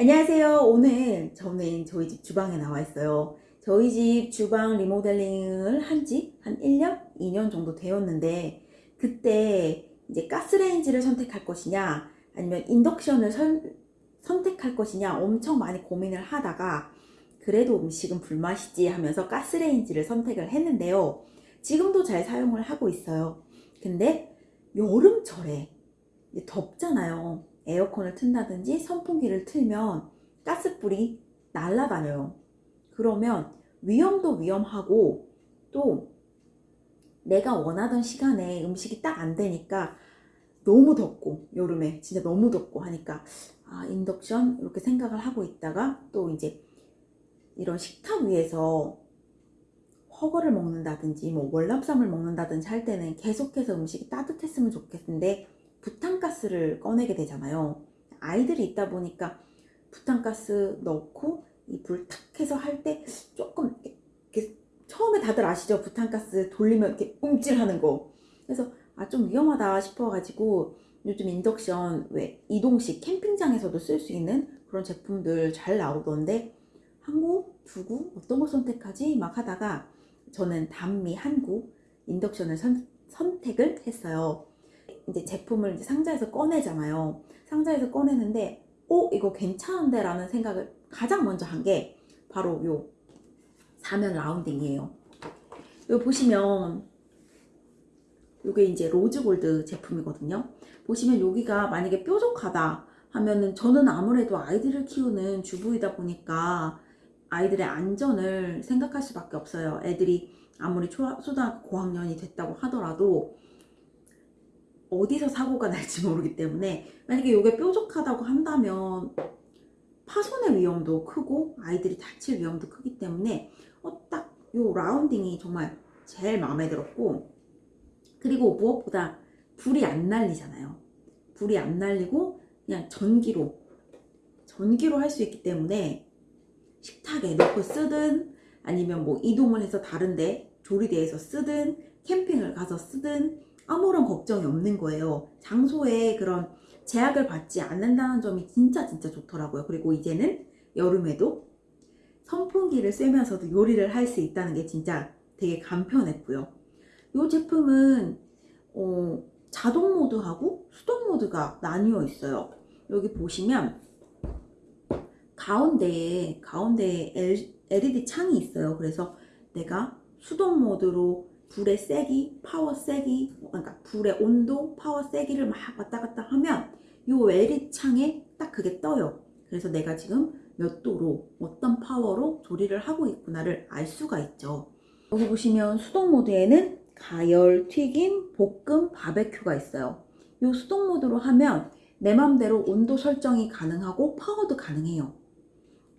안녕하세요. 오늘 저는 저희 집 주방에 나와 있어요. 저희 집 주방 리모델링을 한지한 1년? 2년 정도 되었는데 그때 이제 가스레인지를 선택할 것이냐 아니면 인덕션을 선, 선택할 것이냐 엄청 많이 고민을 하다가 그래도 음식은 불맛이지 하면서 가스레인지를 선택을 했는데요. 지금도 잘 사용을 하고 있어요. 근데 여름철에 덥잖아요. 에어컨을 튼다든지 선풍기를 틀면 가스불이 날아다녀요. 그러면 위험도 위험하고 또 내가 원하던 시간에 음식이 딱 안 되니까 너무 덥고 여름에 진짜 너무 덥고 하니까 아 인덕션 이렇게 생각을 하고 있다가 또 이제 이런 식탁 위에서 허거를 먹는다든지 뭐 월남쌈을 먹는다든지 할 때는 계속해서 음식이 따뜻했으면 좋겠는데 부탄가스를 꺼내게 되잖아요. 아이들이 있다 보니까 부탄가스 넣고 이 불 탁 해서 할 때 조금 이렇게 처음에 다들 아시죠? 부탄가스 돌리면 이렇게 움찔하는 거. 그래서 아 좀 위험하다 싶어 가지고 요즘 인덕션 왜 이동식 캠핑장에서도 쓸 수 있는 그런 제품들 잘 나오던데 한국 두구 어떤 거 선택하지? 막 하다가 저는 단미 한국 인덕션을 선, 선택을 했어요 이제 제품을 이제 상자에서 꺼내잖아요. 상자에서 꺼내는데 어 이거 괜찮은데 라는 생각을 가장 먼저 한 게 바로 요 사면 rounding이에요. 여기 보시면 요게 이제 rose gold 제품이거든요. 보시면 여기가 만약에 뾰족하다 하면은 저는 아무래도 아이들을 키우는 주부이다 보니까 아이들의 안전을 생각할 수밖에 없어요. 애들이 아무리 초등학교 고학년이 됐다고 하더라도 어디서 사고가 날지 모르기 때문에 만약에 이게 뾰족하다고 한다면 파손의 위험도 크고 아이들이 다칠 위험도 크기 때문에 어, 딱요 라운딩이 정말 제일 마음에 들었고 그리고 무엇보다 불이 안 날리잖아요. 불이 안 날리고 그냥 전기로 전기로 할 수 있기 때문에 식탁에 넣고 쓰든 아니면 뭐 이동을 해서 다른데 조리대에서 쓰든 캠핑을 가서 쓰든 아무런 걱정이 없는 거예요. 장소에 그런 제약을 받지 않는다는 점이 진짜 진짜 좋더라고요. 그리고 이제는 여름에도 선풍기를 쐬면서도 요리를 할 수 있다는 게 진짜 되게 간편했고요. 이 제품은 어, 자동 모드하고 수동 모드가 나뉘어 있어요. 여기 보시면 가운데에 가운데에 LED 창이 있어요. 그래서 내가 수동 모드로 불의 세기, 파워 세기, 그러니까 불의 온도, 파워 세기를 막 왔다 갔다 하면 이 LED 창에 딱 그게 떠요. 그래서 내가 지금 몇 도로 어떤 파워로 조리를 하고 있구나를 알 수가 있죠. 여기 보시면 수동 모드에는 가열, 튀김, 볶음, 바베큐가 있어요. 이 수동 모드로 하면 내 맘대로 온도 설정이 가능하고 파워도 가능해요.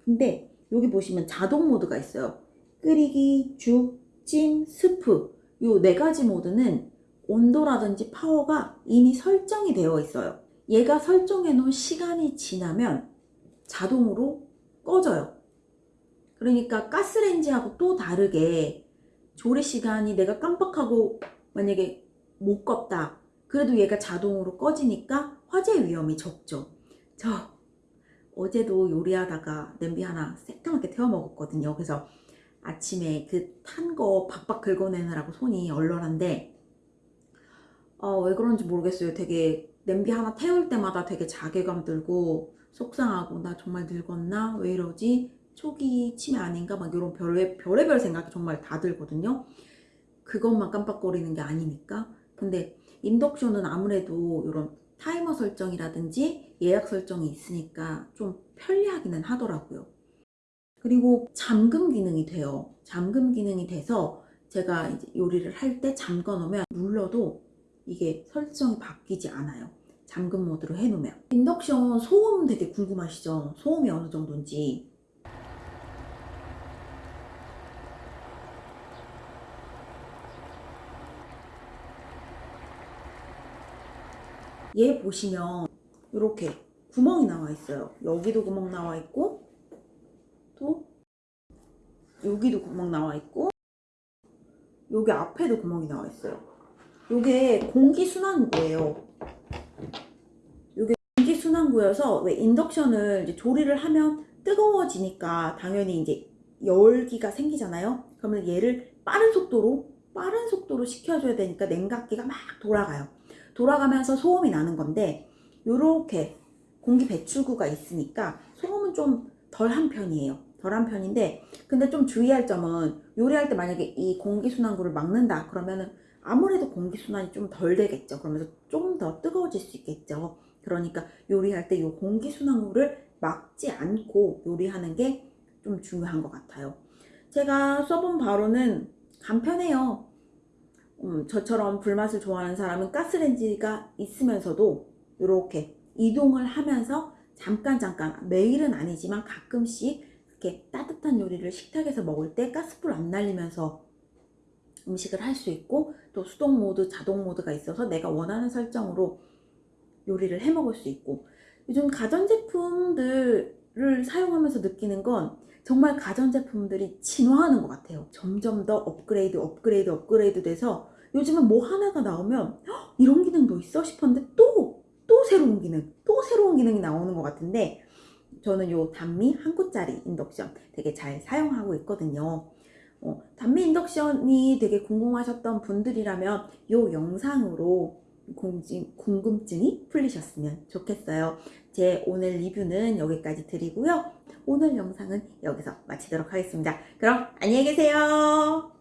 근데 여기 보시면 자동 모드가 있어요. 끓이기, 죽, 찜, 스프 이네 가지 모드는 온도라든지 파워가 이미 설정이 되어 있어요. 얘가 설정해 놓은 시간이 지나면 자동으로 꺼져요. 그러니까 가스레인지하고 또 다르게 조리 시간이 내가 깜빡하고 만약에 못 껐다. 그래도 얘가 자동으로 꺼지니까 화재 위험이 적죠. 저 어제도 요리하다가 냄비 하나 새까맣게 태워 먹었거든요. 그래서 아침에 그 탄 거 박박 긁어내느라고 손이 얼얼한데 어, 왜 그런지 모르겠어요. 되게 냄비 하나 태울 때마다 되게 자괴감 들고 속상하고 나 정말 늙었나? 왜 이러지? 초기 치매 아닌가? 막 이런 별의, 별의별 생각이 정말 다 들거든요. 그것만 깜빡거리는 게 아니니까. 근데 인덕션은 아무래도 이런 타이머 설정이라든지 예약 설정이 있으니까 좀 편리하기는 하더라고요. 그리고 잠금 기능이 돼요. 잠금 기능이 돼서 제가 이제 요리를 할 때 잠궈 놓으면 눌러도 이게 설정이 바뀌지 않아요. 잠금 모드로 해놓으면. 인덕션 소음 되게 궁금하시죠? 소음이 어느 정도인지. 얘 보시면 이렇게 구멍이 나와 있어요. 여기도 구멍 나와 있고 또 여기도 구멍 나와 있고 여기 앞에도 구멍이 나와 있어요. 요게 공기순환구예요. 요게 순환구여서 왜 인덕션을 조리를 하면 뜨거워지니까 당연히 이제 열기가 생기잖아요. 그러면 얘를 빠른 속도로 빠른 속도로 식혀줘야 되니까 냉각기가 막 돌아가요. 돌아가면서 소음이 나는 건데 요렇게 공기 배출구가 있으니까 소음은 좀 덜 한 편이에요. 덜한 편인데 근데 좀 주의할 점은 요리할 때 만약에 이 공기순환구를 막는다 그러면은 아무래도 공기순환이 좀 덜 되겠죠. 그러면서 좀 더 뜨거워질 수 있겠죠. 그러니까 요리할 때 이 공기순환구를 막지 않고 요리하는 게 좀 중요한 것 같아요. 제가 써본 바로는 간편해요. 음, 저처럼 불맛을 좋아하는 사람은 가스레인지가 있으면서도 이렇게 이동을 하면서 잠깐 잠깐 매일은 아니지만 가끔씩 이렇게 따뜻한 요리를 식탁에서 먹을 때 가스불 안 날리면서 음식을 할 수 있고 또 수동 모드, 자동 모드가 있어서 내가 원하는 설정으로 요리를 해 먹을 수 있고 요즘 가전제품들을 사용하면서 느끼는 건 정말 가전제품들이 진화하는 것 같아요. 점점 더 업그레이드, 업그레이드, 업그레이드 돼서 요즘은 뭐 하나가 나오면 "헉, 이런 기능도 있어 싶었는데 또, 또 새로운 기능, 또 새로운 기능이 나오는 것 같은데 저는 요 단미 한 구짜리 인덕션 되게 잘 사용하고 있거든요. 어, 단미 인덕션이 되게 궁금하셨던 분들이라면 요 영상으로 궁금, 궁금증이 풀리셨으면 좋겠어요. 제 오늘 리뷰는 여기까지 드리고요. 오늘 영상은 여기서 마치도록 하겠습니다. 그럼 안녕히 계세요.